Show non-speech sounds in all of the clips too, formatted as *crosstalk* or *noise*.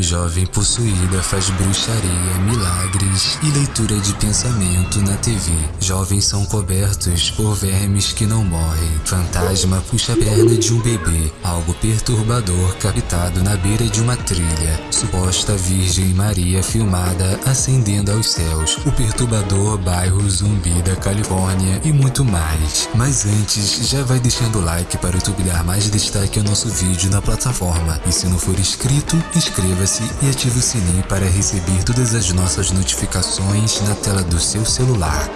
Jovem possuída faz bruxaria, milagres e leitura de pensamento na TV. Jovens são cobertos por vermes que não morrem. Fantasma puxa a perna de um bebê. Algo perturbador captado na beira de uma trilha. Suposta Virgem Maria filmada ascendendo aos céus. O perturbador bairro Zumbi da Califórnia e muito mais. Mas antes, já vai deixando o like para o YouTube dar mais destaque ao nosso vídeo na plataforma. E se não for inscrito, inscreva-se inscreva-se e ative o sininho para receber todas as nossas notificações na tela do seu celular.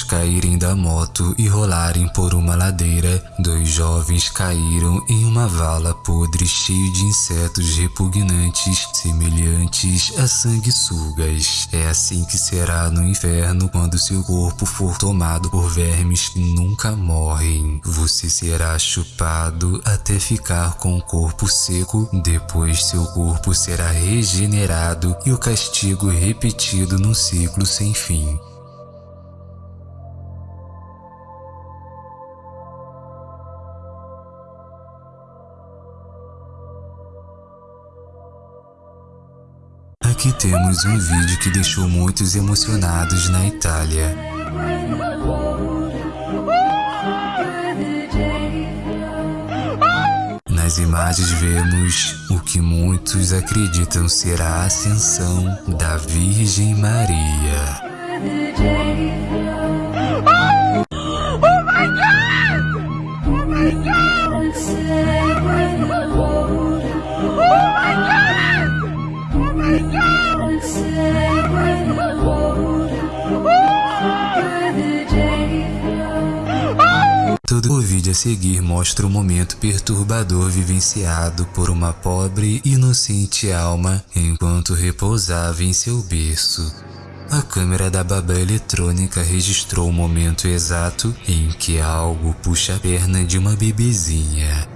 Após caírem da moto e rolarem por uma ladeira, dois jovens caíram em uma vala podre cheia de insetos repugnantes, semelhantes a sanguessugas. É assim que será no inferno quando seu corpo for tomado por vermes que nunca morrem. Você será chupado até ficar com o corpo seco, depois seu corpo será regenerado e o castigo repetido num ciclo sem fim. Aqui temos um vídeo que deixou muitos emocionados na Itália. Nas imagens vemos o que muitos acreditam ser a ascensão da Virgem Maria. O vídeo a seguir mostra o momento perturbador vivenciado por uma pobre inocente alma enquanto repousava em seu berço. A câmera da babá eletrônica registrou o momento exato em que algo puxa a perna de uma bebezinha.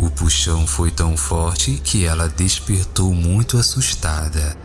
O puxão foi tão forte que ela despertou muito assustada.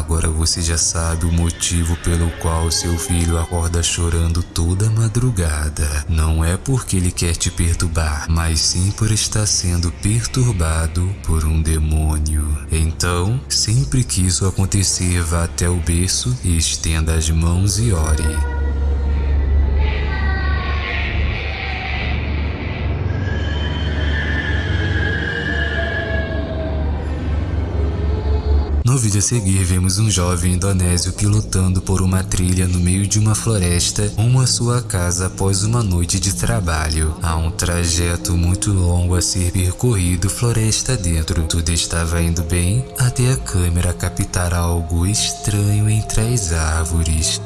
Agora você já sabe o motivo pelo qual seu filho acorda chorando toda madrugada. Não é porque ele quer te perturbar, mas sim por estar sendo perturbado por um demônio. Então, sempre que isso acontecer, vá até o berço e estenda as mãos e ore. No vídeo a seguir, vemos um jovem indonésio pilotando por uma trilha no meio de uma floresta rumo à sua casa após uma noite de trabalho. Há um trajeto muito longo a ser percorrido floresta dentro. Tudo estava indo bem até a câmera captar algo estranho entre as árvores.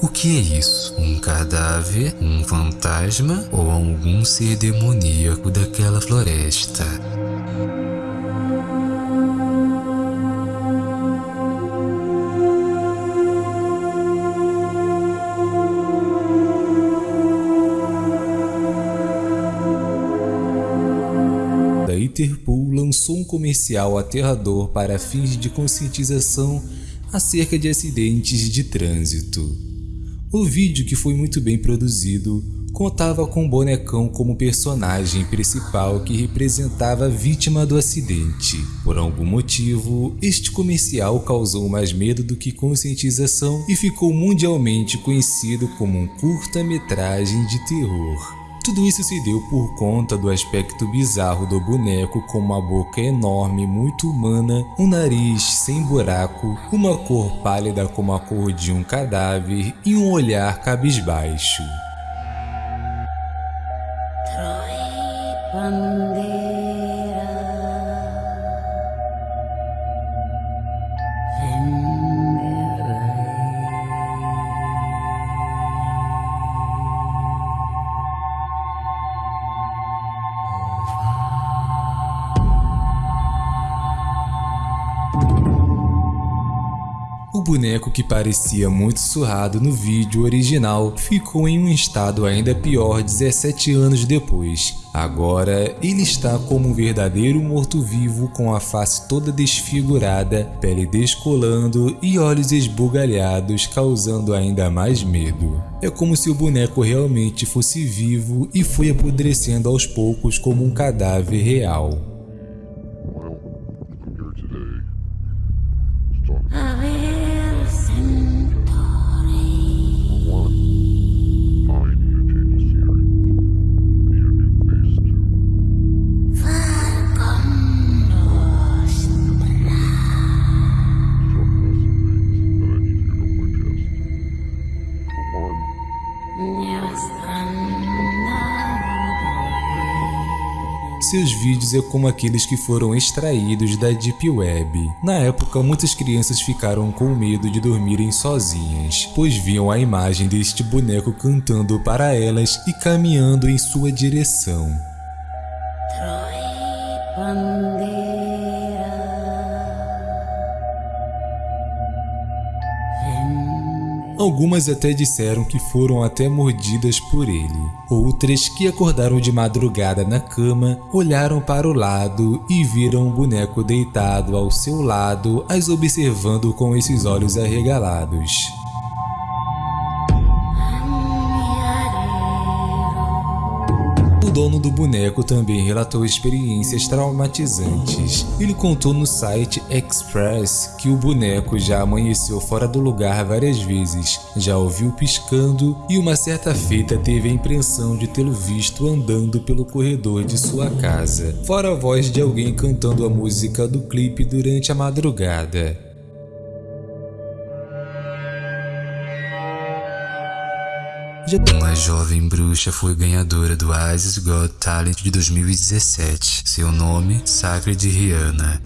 O que é isso? Um cadáver? Um fantasma? Ou algum ser demoníaco daquela floresta? A Interpol lançou um comercial aterrador para fins de conscientização acerca de acidentes de trânsito. O vídeo, que foi muito bem produzido, contava com o bonecão como personagem principal que representava a vítima do acidente. Por algum motivo, este comercial causou mais medo do que conscientização e ficou mundialmente conhecido como um curta-metragem de terror. Tudo isso se deu por conta do aspecto bizarro do boneco com uma boca enorme muito humana, um nariz sem buraco, uma cor pálida como a cor de um cadáver e um olhar cabisbaixo. Troy, boneco que parecia muito surrado no vídeo original ficou em um estado ainda pior 17 anos depois. Agora, ele está como um verdadeiro morto-vivo com a face toda desfigurada, pele descolando e olhos esbugalhados, causando ainda mais medo. É como se o boneco realmente fosse vivo e foi apodrecendo aos poucos como um cadáver real. Seus vídeos é como aqueles que foram extraídos da Deep Web. Na época, muitas crianças ficaram com medo de dormirem sozinhas, pois viam a imagem deste boneco cantando para elas e caminhando em sua direção. Algumas até disseram que foram até mordidas por ele. Outras que acordaram de madrugada na cama, olharam para o lado e viram um boneco deitado ao seu lado, as observando com esses olhos arregalados. Dono do boneco também relatou experiências traumatizantes. Ele contou no site Express que o boneco já amanheceu fora do lugar várias vezes, já ouviu piscando e uma certa feita teve a impressão de tê-lo visto andando pelo corredor de sua casa, fora a voz de alguém cantando a música do clipe durante a madrugada. Uma jovem bruxa foi ganhadora do Isis Got Talent de 2017. Seu nome, Sacred Rihanna.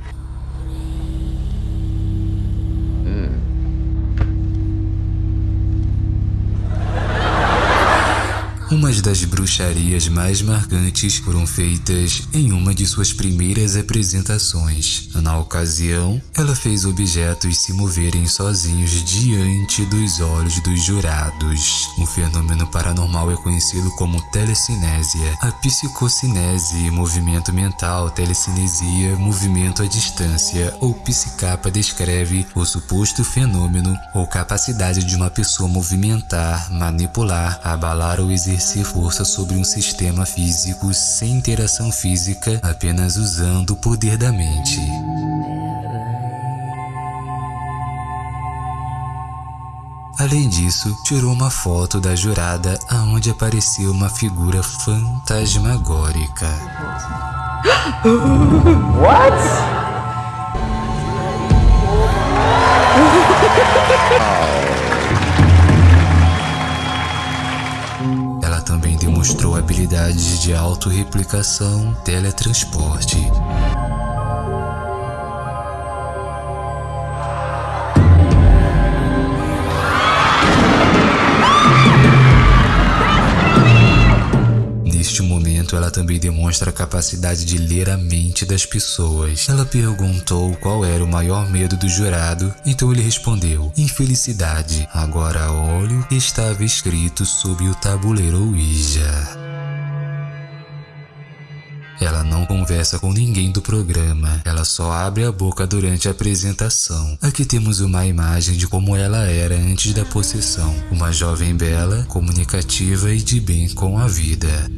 Umas das bruxarias mais marcantes foram feitas em uma de suas primeiras apresentações. Na ocasião, ela fez objetos se moverem sozinhos diante dos olhos dos jurados. O fenômeno paranormal é conhecido como telecinésia. A psicocinese, movimento mental, telecinesia, movimento à distância ou psicapa descreve o suposto fenômeno ou capacidade de uma pessoa movimentar, manipular, abalar ou exercer exercer força sobre um sistema físico sem interação física, apenas usando o poder da mente. Além disso, tirou uma foto da jurada aonde apareceu uma figura fantasmagórica. What? *laughs* demonstrou habilidades de autorreplicação, teletransporte. Também demonstra a capacidade de ler a mente das pessoas. Ela perguntou qual era o maior medo do jurado, então ele respondeu: infelicidade. Agora olho estava escrito sob o tabuleiro Ouija. Ela não conversa com ninguém do programa, ela só abre a boca durante a apresentação. Aqui temos uma imagem de como ela era antes da possessão, uma jovem bela, comunicativa e de bem com a vida.